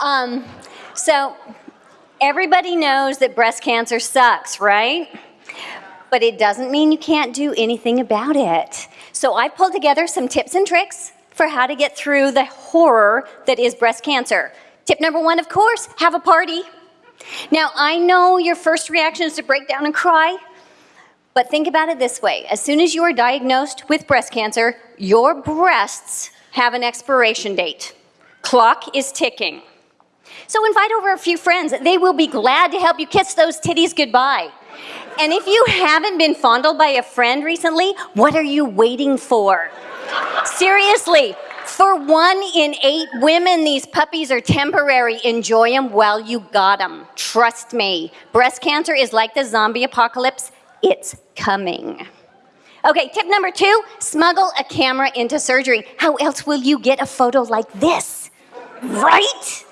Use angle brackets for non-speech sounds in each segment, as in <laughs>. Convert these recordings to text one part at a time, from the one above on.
Um, so everybody knows that breast cancer sucks, right? But it doesn't mean you can't do anything about it. So I pulled together some tips and tricks for how to get through the horror that is breast cancer. Tip number one, of course, have a party. Now, I know your first reaction is to break down and cry, but think about it this way. As soon as you are diagnosed with breast cancer, your breasts have an expiration date. Clock is ticking. So invite over a few friends. They will be glad to help you kiss those titties goodbye. And if you haven't been fondled by a friend recently, what are you waiting for? Seriously, for one in eight women, these puppies are temporary. Enjoy them while you got them. Trust me. Breast cancer is like the zombie apocalypse. It's coming. Okay, tip number two, smuggle a camera into surgery. How else will you get a photo like this? Right?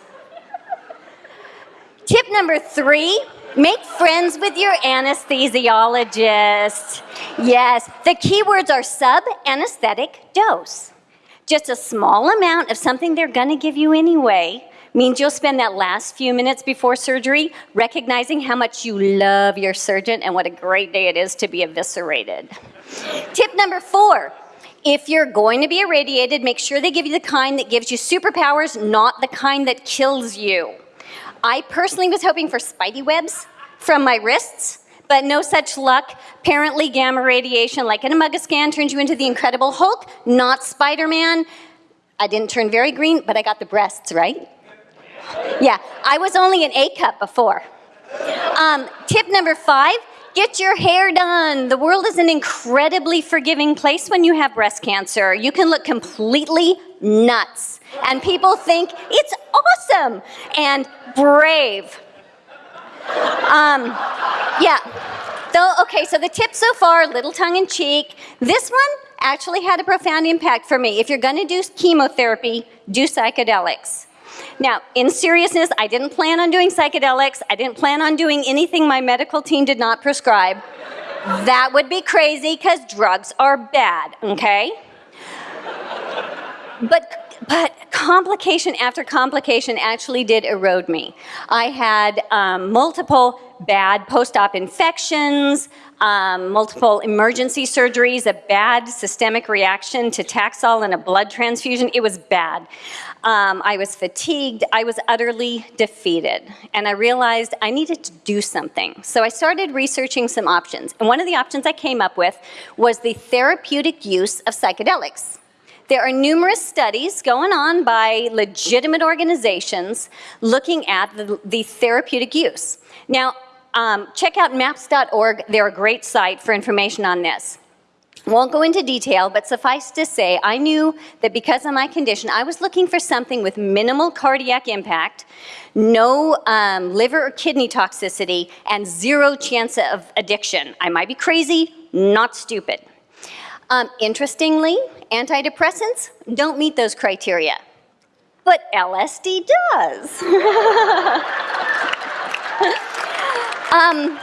Tip number three, make friends with your anesthesiologist. Yes, the keywords are sub-anesthetic dose. Just a small amount of something they're gonna give you anyway means you'll spend that last few minutes before surgery recognizing how much you love your surgeon and what a great day it is to be eviscerated. Tip number four, if you're going to be irradiated, make sure they give you the kind that gives you superpowers, not the kind that kills you. I personally was hoping for spidey webs from my wrists, but no such luck. Apparently gamma radiation, like an MUGA scan, turns you into the Incredible Hulk, not Spider-Man. I didn't turn very green, but I got the breasts, right? Yeah, I was only an A cup before. Um, tip number five, get your hair done. The world is an incredibly forgiving place when you have breast cancer. You can look completely nuts. And people think it's awesome and brave. Um, yeah. So, okay, so the tip so far, little tongue in cheek. This one actually had a profound impact for me. If you're gonna do chemotherapy, do psychedelics. Now, in seriousness, I didn't plan on doing psychedelics. I didn't plan on doing anything my medical team did not prescribe. That would be crazy because drugs are bad, okay? But but complication after complication actually did erode me. I had um, multiple bad post-op infections, um, multiple emergency surgeries, a bad systemic reaction to Taxol and a blood transfusion. It was bad. Um, I was fatigued. I was utterly defeated. And I realized I needed to do something. So I started researching some options. And one of the options I came up with was the therapeutic use of psychedelics. There are numerous studies going on by legitimate organizations looking at the, the therapeutic use. Now, um, check out maps.org. They're a great site for information on this. Won't go into detail, but suffice to say, I knew that because of my condition, I was looking for something with minimal cardiac impact, no um, liver or kidney toxicity, and zero chance of addiction. I might be crazy, not stupid. Um, interestingly, antidepressants don't meet those criteria, but LSD does. <laughs> um,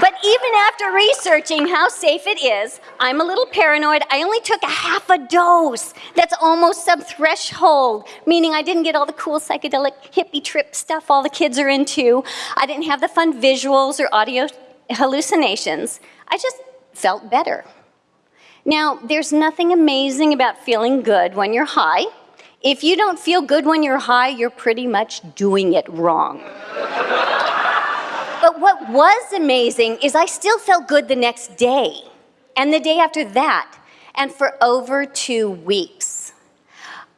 but even after researching how safe it is, I'm a little paranoid. I only took a half a dose. That's almost sub-threshold, meaning I didn't get all the cool psychedelic hippie trip stuff all the kids are into. I didn't have the fun visuals or audio hallucinations. I just felt better. Now, there's nothing amazing about feeling good when you're high. If you don't feel good when you're high, you're pretty much doing it wrong. but what was amazing is I still felt good the next day, and the day after that, and for over two weeks.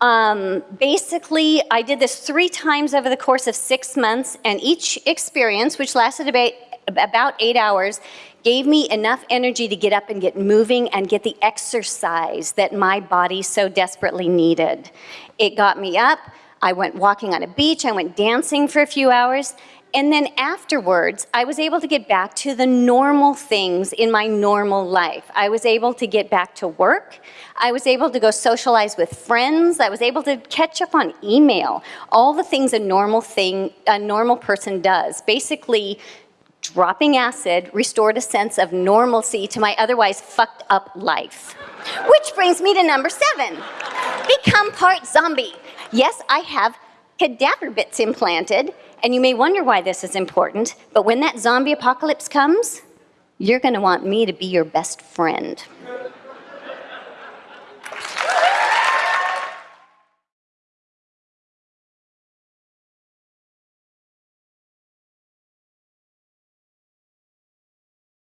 Um, basically, I did this three times over the course of six months, and each experience, which lasted about, about eight hours, gave me enough energy to get up and get moving and get the exercise that my body so desperately needed. It got me up, I went walking on a beach, I went dancing for a few hours, and then afterwards, I was able to get back to the normal things in my normal life. I was able to get back to work. I was able to go socialize with friends. I was able to catch up on email. All the things a normal thing, a normal person does. Basically, dropping acid restored a sense of normalcy to my otherwise fucked up life. Which brings me to number seven, become part zombie. Yes, I have cadaver bits implanted, and you may wonder why this is important, but when that zombie apocalypse comes, you're gonna want me to be your best friend.